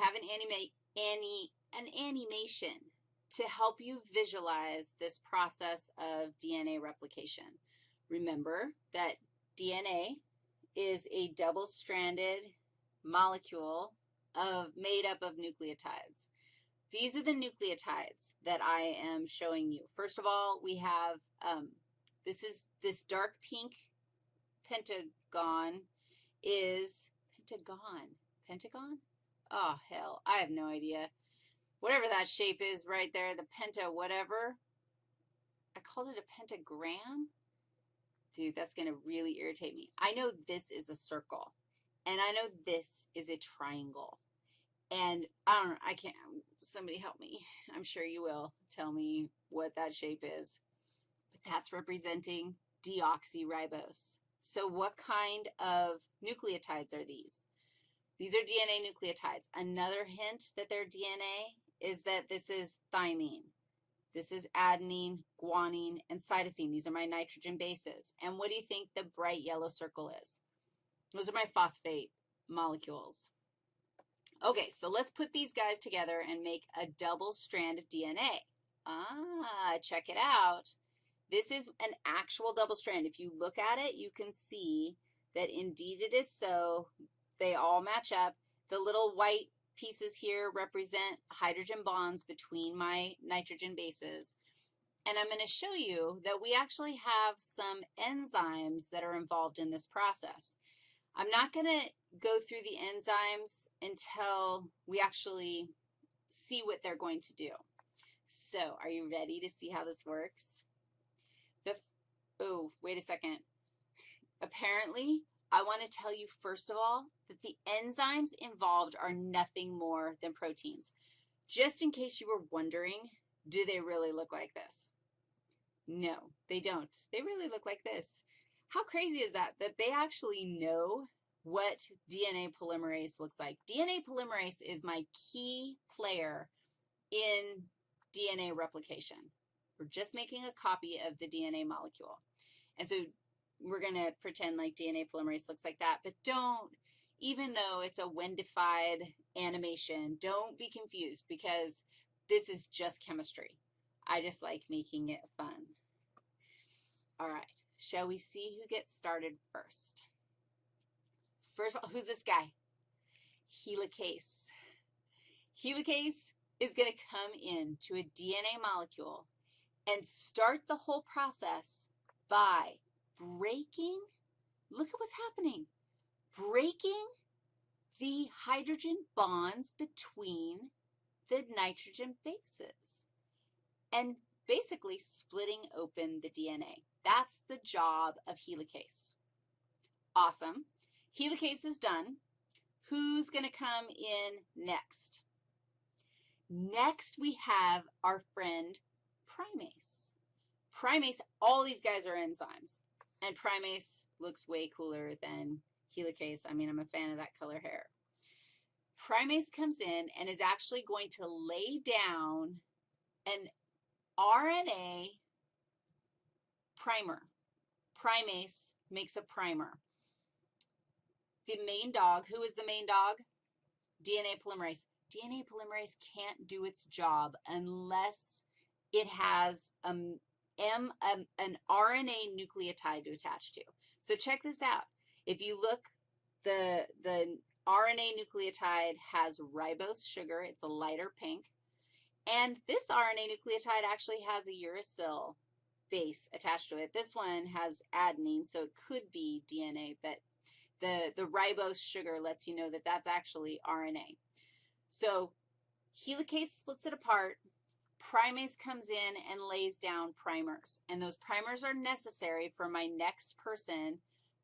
have an, anima any, an animation to help you visualize this process of DNA replication. Remember that DNA is a double-stranded molecule of, made up of nucleotides. These are the nucleotides that I am showing you. First of all, we have, um, this is this dark pink pentagon is, pentagon, pentagon? Oh, hell, I have no idea. Whatever that shape is right there, the penta whatever, I called it a pentagram. Dude, that's going to really irritate me. I know this is a circle, and I know this is a triangle. And I don't know, I can't, somebody help me. I'm sure you will tell me what that shape is. But that's representing deoxyribose. So what kind of nucleotides are these? These are DNA nucleotides. Another hint that they're DNA is that this is thymine. This is adenine, guanine, and cytosine. These are my nitrogen bases. And what do you think the bright yellow circle is? Those are my phosphate molecules. Okay, so let's put these guys together and make a double strand of DNA. Ah, check it out. This is an actual double strand. If you look at it, you can see that indeed it is so. They all match up. The little white pieces here represent hydrogen bonds between my nitrogen bases. And I'm going to show you that we actually have some enzymes that are involved in this process. I'm not going to go through the enzymes until we actually see what they're going to do. So are you ready to see how this works? The, oh, wait a second. Apparently, I want to tell you, first of all, that the enzymes involved are nothing more than proteins. Just in case you were wondering, do they really look like this? No, they don't. They really look like this. How crazy is that, that they actually know what DNA polymerase looks like? DNA polymerase is my key player in DNA replication. We're just making a copy of the DNA molecule. And so we're going to pretend like DNA polymerase looks like that, but don't, even though it's a Wendified animation, don't be confused because this is just chemistry. I just like making it fun. All right. Shall we see who gets started first? First, who's this guy? Helicase. Helicase is going to come in to a DNA molecule and start the whole process by breaking, look at what's happening, breaking the hydrogen bonds between the nitrogen bases and basically splitting open the DNA. That's the job of helicase. Awesome. Helicase is done. Who's going to come in next? Next, we have our friend primase. Primase, all these guys are enzymes, and primase looks way cooler than helicase. I mean, I'm a fan of that color hair. Primase comes in and is actually going to lay down an RNA primer. Primase makes a primer. The main dog, who is the main dog? DNA polymerase. DNA polymerase can't do its job unless it has um, M, um, an RNA nucleotide to attach to. So check this out. If you look, the, the RNA nucleotide has ribose sugar. It's a lighter pink. And this RNA nucleotide actually has a uracil base attached to it. This one has adenine, so it could be DNA, but the, the ribose sugar lets you know that that's actually RNA. So helicase splits it apart. Primase comes in and lays down primers, and those primers are necessary for my next person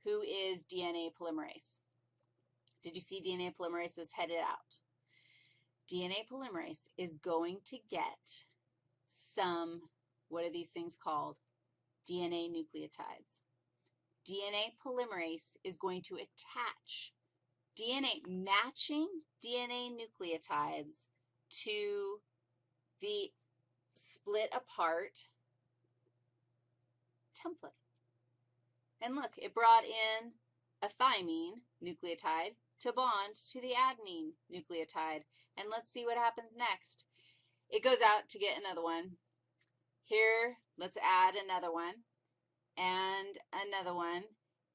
who is DNA polymerase. Did you see DNA polymerase is headed out? DNA polymerase is going to get some, what are these things called? DNA nucleotides. DNA polymerase is going to attach DNA, matching DNA nucleotides to the split apart template. And look, it brought in a thymine nucleotide, to bond to the adenine nucleotide. And let's see what happens next. It goes out to get another one. Here, let's add another one, and another one,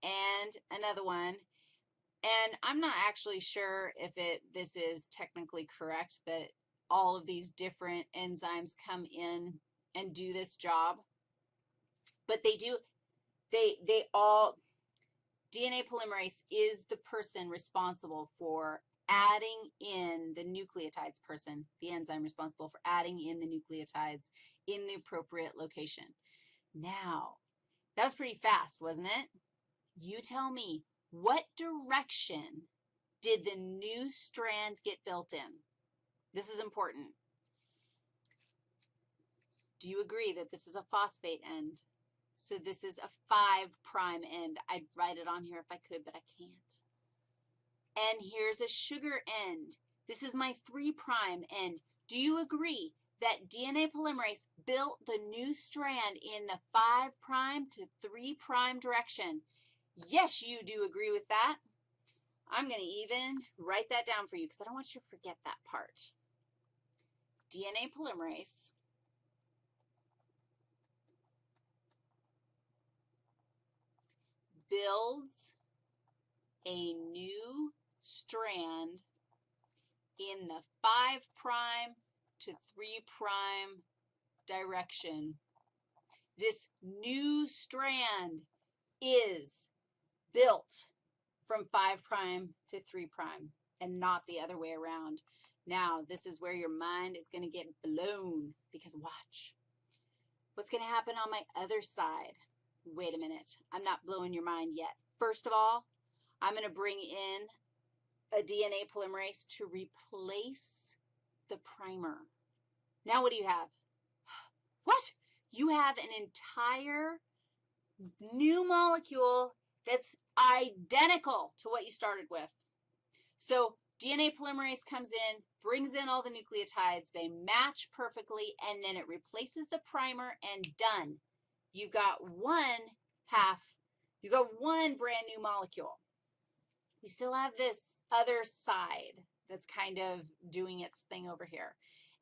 and another one. And I'm not actually sure if it this is technically correct that all of these different enzymes come in and do this job. But they do, they, they all, DNA polymerase is the person responsible for adding in the nucleotides person, the enzyme responsible for adding in the nucleotides in the appropriate location. Now, that was pretty fast, wasn't it? You tell me, what direction did the new strand get built in? This is important. Do you agree that this is a phosphate end? So this is a 5 prime end. I'd write it on here if I could, but I can't. And here's a sugar end. This is my 3 prime end. Do you agree that DNA polymerase built the new strand in the 5 prime to 3 prime direction? Yes, you do agree with that. I'm going to even write that down for you because I don't want you to forget that part. DNA polymerase builds a new strand in the 5 prime to 3 prime direction. This new strand is built from 5 prime to 3 prime and not the other way around. Now, this is where your mind is going to get blown because watch. What's going to happen on my other side? Wait a minute. I'm not blowing your mind yet. First of all, I'm going to bring in a DNA polymerase to replace the primer. Now what do you have? What? You have an entire new molecule that's identical to what you started with. So DNA polymerase comes in, brings in all the nucleotides, they match perfectly, and then it replaces the primer and done. You've got one half, you've got one brand new molecule. We still have this other side that's kind of doing its thing over here.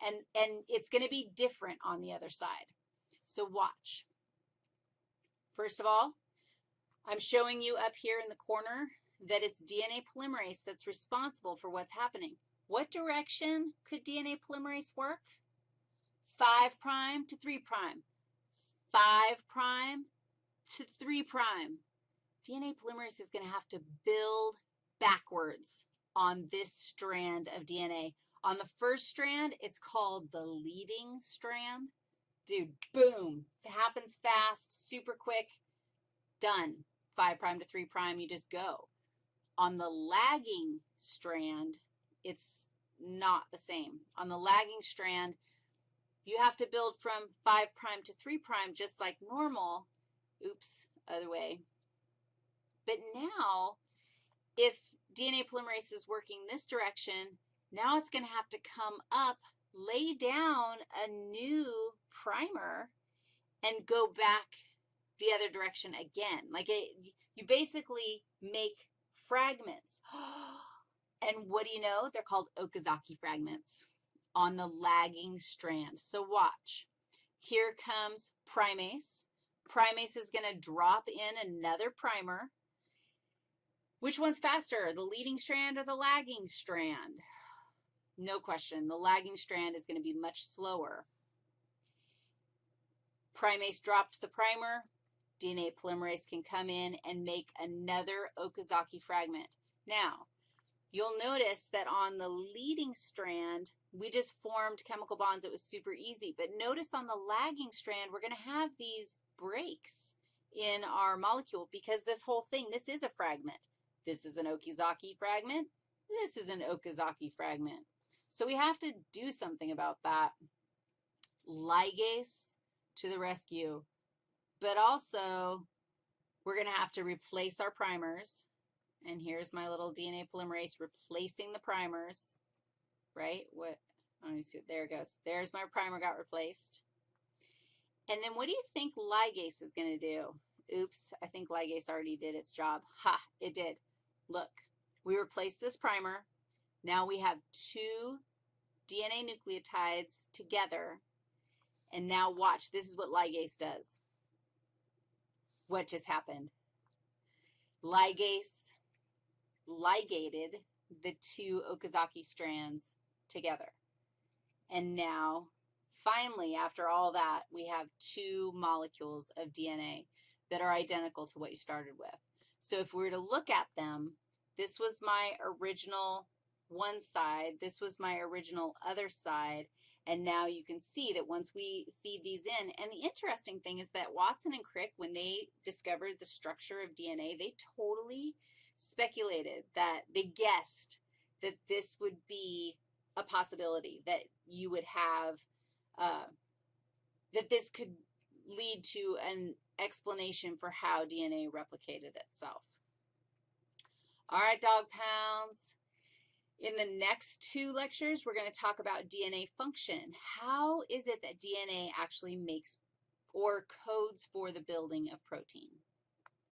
And, and it's going to be different on the other side. So watch. First of all, I'm showing you up here in the corner that it's DNA polymerase that's responsible for what's happening. What direction could DNA polymerase work? 5 prime to 3 prime. 5 prime to 3 prime. DNA polymerase is going to have to build backwards on this strand of DNA. On the first strand, it's called the leading strand. Dude, boom, it happens fast, super quick, done. 5 prime to 3 prime, you just go. On the lagging strand, it's not the same. On the lagging strand, you have to build from 5 prime to 3 prime just like normal. Oops, other way. But now, if DNA polymerase is working this direction, now it's going to have to come up, lay down a new primer, and go back the other direction again. Like it, you basically make fragments. Oh, And what do you know? They're called Okazaki fragments on the lagging strand. So watch. Here comes primase. Primase is going to drop in another primer. Which one's faster, the leading strand or the lagging strand? No question. The lagging strand is going to be much slower. Primase dropped the primer. DNA polymerase can come in and make another Okazaki fragment. Now, you'll notice that on the leading strand, we just formed chemical bonds. It was super easy. But notice on the lagging strand, we're going to have these breaks in our molecule because this whole thing, this is a fragment. This is an Okazaki fragment. This is an Okazaki fragment. So we have to do something about that. Ligase to the rescue. But also, we're going to have to replace our primers. And here's my little DNA polymerase replacing the primers, right? What, let me see, there it goes. There's my primer got replaced. And then what do you think ligase is going to do? Oops, I think ligase already did its job. Ha, it did. Look, We replaced this primer. Now we have two DNA nucleotides together. And now watch, this is what ligase does. What just happened? Ligase ligated the two Okazaki strands together. And now, finally, after all that, we have two molecules of DNA that are identical to what you started with. So if we were to look at them, this was my original one side, this was my original other side, and now you can see that once we feed these in, and the interesting thing is that Watson and Crick, when they discovered the structure of DNA, they totally speculated that they guessed that this would be a possibility, that you would have, uh, that this could lead to an explanation for how DNA replicated itself. All right, dog pounds. In the next two lectures, we're going to talk about DNA function. How is it that DNA actually makes or codes for the building of protein?